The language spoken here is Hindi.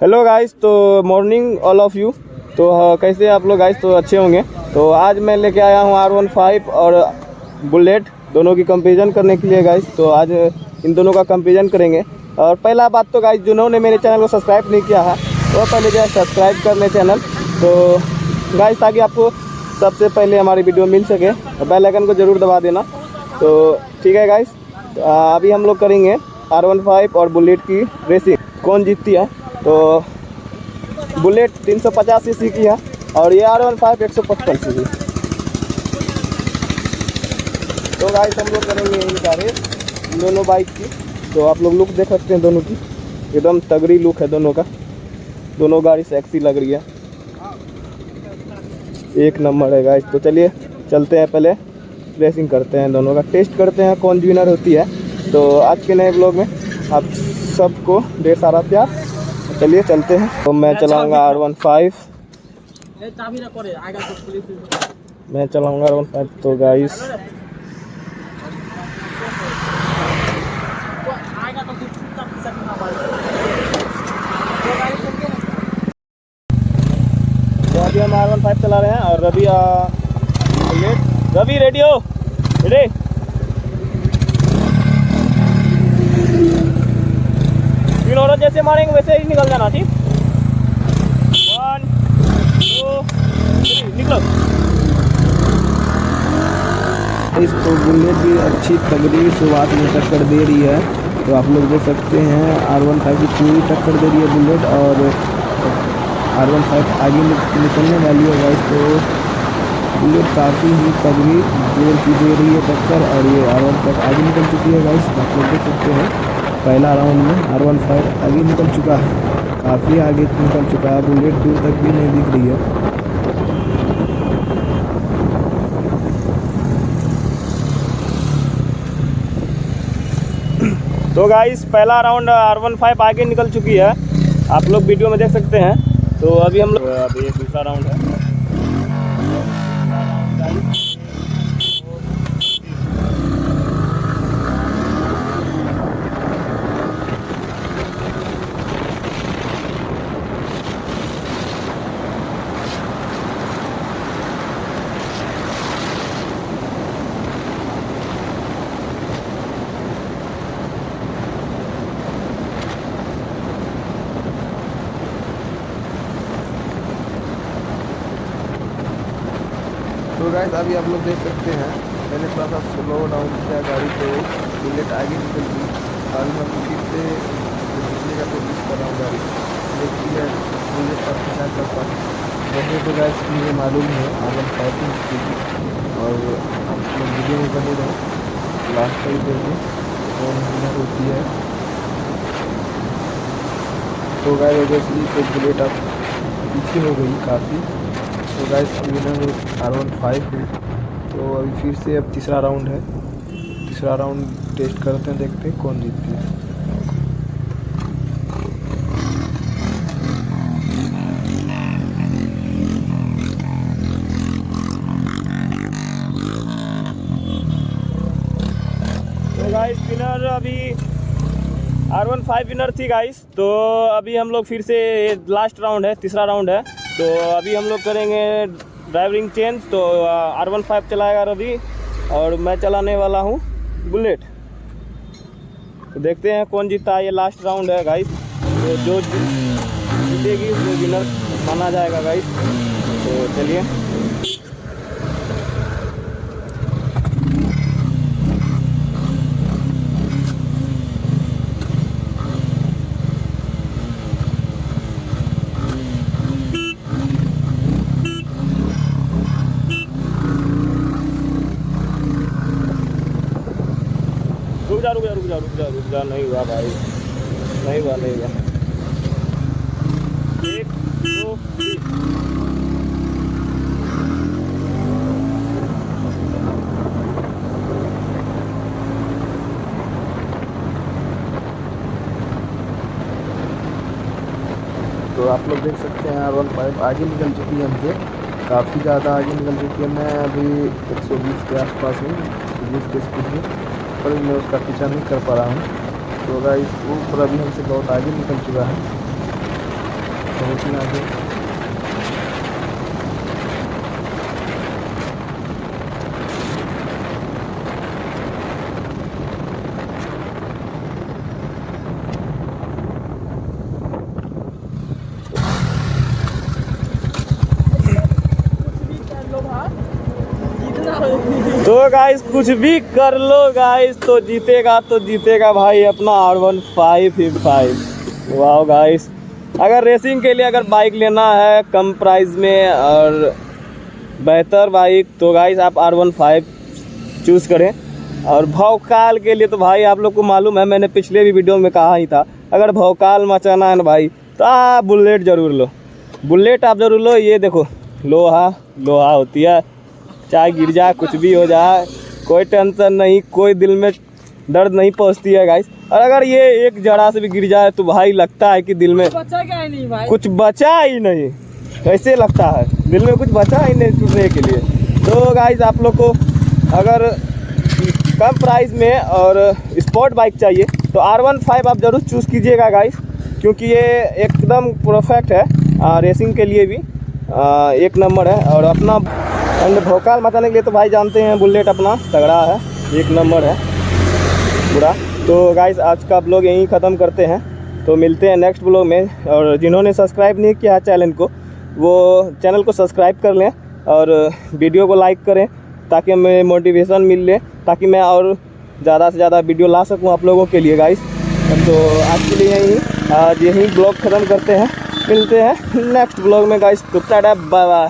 हेलो गाइस तो मॉर्निंग ऑल ऑफ़ यू तो हाँ, कैसे आप लोग गाइस तो अच्छे होंगे। तो आज मैं लेके आया हूँ आर वन फाइव और बुलेट दोनों की कंपेरिजन करने के लिए गाइस तो आज इन दोनों का कंपेरिजन करेंगे। और पहला बात तो गाइस जिन्होंने मेरे चैनल को सब्सक्राइब नहीं किया है वो पहले जो है सब्सक्राइब कर लें चैनल तो गाइस ताकि आपको सबसे पहले हमारी वीडियो मिल सके। बेल को ज़रूर दबा देना। तो ठीक है गाइस तो, अभी हम लोग करेंगे आर वन फाइव और बुलेट की रेसिंग कौन जीतती है? तो बुलेट 350 सीसी की है और ये आर वन फाइव एक सौ पचपन सी की तो गाइस हम लोग करेंगे रेस इन दोनों बाइक की। तो आप लोग लुक देख सकते हैं दोनों की। एकदम तगड़ी लुक है दोनों का। दोनों गाड़ी सेक्सी लग रही है। एक नंबर है गाइस तो चलिए, चलते हैं पहले। रेसिंग करते हैं दोनों का। टेस्ट करते हैं कौन विनर होती है। तो आज के नए ब्लॉग में आप सबको ढेर सारा प्यार। चलिए चलते हैं। तो मैं चलाऊँगा आर वन फाइव मैं चलाऊँगा आर वन फाइव तो गाइस तो अभी हम आर वन फाइव चला रहे हैं और रवि रवि रेडियो रेडी औरत जैसे मारेंगे, वैसे ही निकल जाना, ठीक? वन टू निकलो। इस तो बुलेट भी अच्छी तगड़ी शुरुआत में टक्कर दे रही है। तो आप लोग देख सकते हैं आर वन फाइव की पूरी टक्कर दे रही है बुलेट और आर वन फाइव आगे निकलने वाली है गाइस तो बुलेट काफ़ी ही तगड़ी ज़ोर की दे रही है टक्कर और ये आर वन फाइव आगे निकल चुकी है गाइस आप लोग देख सकते हैं। पहला राउंड में आर वन फाइव आगे निकल चुका है। काफ़ी आगे निकल चुका है। बुलेट दूर तक भी नहीं दिख रही है। तो गाइस पहला राउंड आर वन फाइव आगे निकल चुकी है। आप लोग वीडियो में देख सकते हैं। तो अभी हम लोग अभी दूसरा राउंड है। गाइस अभी आप लोग देख सकते हैं, मैंने थोड़ा सा स्लो डाउन किया गाड़ी को। बुलेट आगे निकल गई। अभी हम फिर से निकलने का कोशिश कर रहा हूँ गाड़ी। देखती है बुलेट का पीछा कर पाए वैसे तो गाइस मुझे मालूम है आगे फाइटिंग की और आप वीडियो में बने रहो। लास्ट तक देखिए कौन विनर होती है। तो गाइस ऑब्वियसली तो बुलेट अब पीछे हो गई काफ़ी। तो guys winner R one five है। तो अभी फिर से अब तीसरा राउंड है। तीसरा राउंड टेस्ट करते हैं, देखते हैं कौन जीतती है। तो गाइस विनर अभी आर वन फाइव विनर थी गाइस तो अभी हम लोग फिर से लास्ट राउंड है, तीसरा राउंड है। तो अभी हम लोग करेंगे ड्राइविंग चेंज तो आर वन फाइव चलाएगा रवि, और मैं चलाने वाला हूँ बुलेट। तो देखते हैं कौन जीता है ये लास्ट राउंड है गाइस तो जो जीतेगी, वो विनर माना जाएगा गाइस तो चलिए। जा, रुक जा रुक जा रुक जा रुक जा। नहीं हुआ भाई। नहीं हुआ नहीं हुआ। एक तो आप लोग देख सकते हैं आर वन फाइव आगे निकल चुकी है हमसे। काफ़ी ज़्यादा आगे निकल चुकी है। मैं अभी 120 के आसपास हूँ 120 के स्पीड में। पर मैं उसका पीछा नहीं कर पा रहा हूँ। तो गाइस वो पूरा भी हमसे बहुत आगे निकल चुका है। बहुत ही आगे तो गाइस कुछ भी कर लो गाइस तो जीतेगा तो जीतेगा भाई अपना आर वन फाइव ही फाइव वाह गाइस अगर रेसिंग के लिए अगर बाइक लेना है कम प्राइस में और बेहतर बाइक तो गाइस आप आर वन फाइव चूज़ करें। और भौकाल के लिए तो भाई आप लोग को मालूम है, मैंने पिछले भी वीडियो में कहा ही था, अगर भौकाल मचाना है ना भाई तो आप बुलेट ज़रूर लो। बुलेट आप ज़रूर लो, ये देखो, लोहा लोहा होती है। चाहे गिर जाए कुछ भी हो जाए कोई टेंशन नहीं कोई दिल में दर्द नहीं पहुँचती है गाइस और अगर ये एक जरा से भी गिर जाए तो भाई लगता है कि दिल में बच्चा क्या नहीं भाई? कुछ बचा ही नहीं। ऐसे लगता है? दिल में कुछ बचा ही नहीं टूटने के लिए। तो गाइस आप लोग को अगर कम प्राइस में और स्पोर्ट बाइक चाहिए तो आर वन फाइव आप ज़रूर चूज़ कीजिएगा गाइस क्योंकि ये एकदम परफेक्ट है आ, रेसिंग के लिए भी आ, एक नंबर है और अपना एंड भोकाल मचाने के लिए तो भाई जानते हैं, बुलेट अपना तगड़ा है, एक नंबर है पूरा तो गाइस आज का ब्लॉग यहीं ख़त्म करते हैं। तो मिलते हैं नेक्स्ट ब्लॉग में। और जिन्होंने सब्सक्राइब नहीं किया है चैनल को, वो चैनल को सब्सक्राइब कर लें और वीडियो को लाइक करें ताकि हमें मोटिवेशन मिल ले, ताकि मैं और ज़्यादा से ज़्यादा वीडियो ला सकूँ आप लोगों के लिए गाइस तो आज के लिए यहीं, आज यहीं ब्लॉग ख़त्म करते हैं। मिलते हैं नेक्स्ट ब्लॉग में गाइस तो बाय बाय